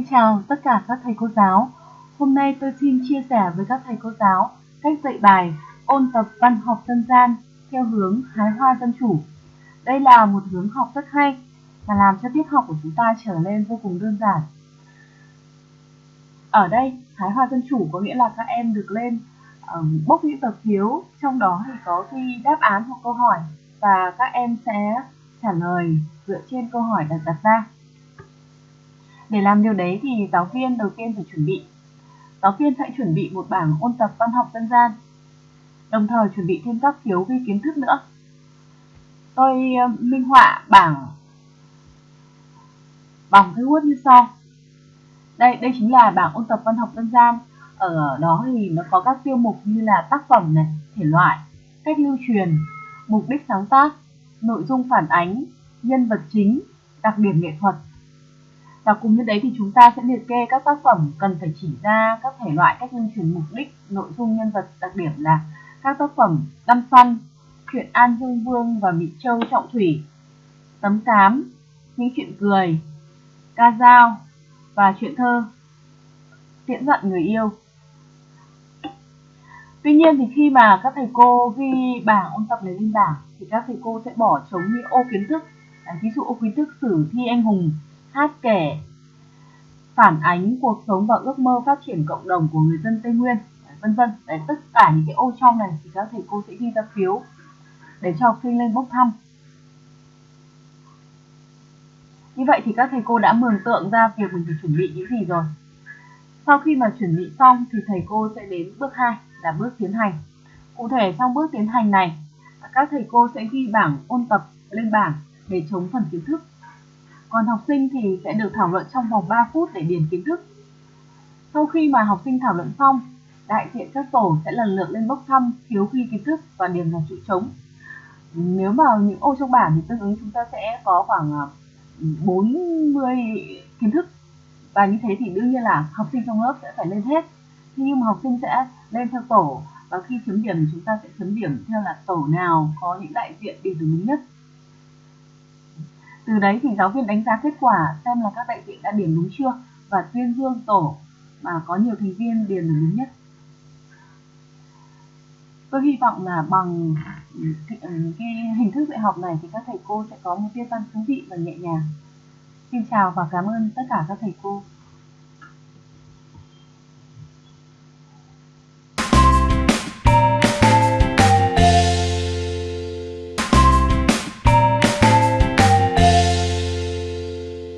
Xin chào tất cả các thầy cô giáo. Hôm nay tôi xin chia sẻ với các thầy cô giáo cách dạy bài ôn tập văn học dân gian theo hướng hái hoa dân chủ. Đây là một hướng học rất hay và làm cho tiết học của chúng ta trở nên vô cùng đơn giản. Ở đây, hái hoa dân chủ có nghĩa là các em được lên um, bốc những tờ phiếu, trong đó thì có ghi đáp án hoặc câu hỏi và các em sẽ trả lời dựa trên câu hỏi được đặt ra. Để làm điều đấy thì giáo viên đầu tiên phải chuẩn bị. Giáo viên sẽ chuẩn bị một bảng ôn tập văn học dân gian, đồng thời chuẩn bị thêm các phiếu ghi kiến thức nữa. Tôi ờ, minh họa bảng bằng cái Word như sau. Đây, đây chính là bảng ôn tập văn học dân gian. Ở đó thì nó có các tiêu mục như là tác phẩm này, thể loại, cách lưu truyền, mục đích sáng tác, nội dung phản ánh, nhân vật chính, đặc điểm nghệ thuật, và cùng với đấy thì chúng ta sẽ liệt kê các tác phẩm cần phải chỉ ra các thể loại cách lưu truyền mục đích, nội dung nhân vật đặc điểm là các tác phẩm Đăm Săn, Chuyện An Dương Vương và Mỹ Châu Trọng Thủy, Tấm Cám, Những Chuyện Cười, Ca Dao và Chuyện Thơ, Tiễn dặn người yêu. Tuy nhiên thì khi mà các thầy cô ghi bảng ôn tập này lên bảng thì các thầy cô sẽ bỏ trống những ô kiến thức. À, ví dụ ô kiến thức sử thi anh hùng hát kể, phản ánh cuộc sống và ước mơ phát triển cộng đồng của người dân Tây Nguyên, vân vân. Đấy, tất cả những cái ô trong này thì các thầy cô sẽ ghi ra phiếu để cho học sinh lên bốc thăm. Như vậy thì các thầy cô đã mường tượng ra việc mình phải chuẩn bị những gì rồi. Sau khi mà chuẩn bị xong thì thầy cô sẽ đến bước 2 là bước tiến hành. Cụ thể trong bước tiến hành này, các thầy cô sẽ ghi bảng ôn tập lên bảng để chống phần kiến thức còn học sinh thì sẽ được thảo luận trong vòng 3 phút để điền kiến thức. Sau khi mà học sinh thảo luận xong, đại diện các tổ sẽ lần lượt lên bốc thăm thiếu ghi kiến thức và điền vào chữ trống. Nếu mà những ô trong bảng thì tương ứng chúng ta sẽ có khoảng à, 40 kiến thức và như thế thì đương nhiên là học sinh trong lớp sẽ phải lên hết nhưng mà học sinh sẽ lên theo tổ và khi chấm điểm thì chúng ta sẽ chấm điểm theo là tổ nào có những đại diện đi đúng nhất từ đấy thì giáo viên đánh giá kết quả xem là các đại diện đã điền đúng chưa và tuyên dương tổ mà có nhiều thành viên điền là đúng nhất. Tôi hy vọng là bằng cái, ừ, cái hình thức dạy học này thì các thầy cô sẽ có một tiết văn thú vị và nhẹ nhàng. Xin chào và cảm ơn tất cả các thầy cô.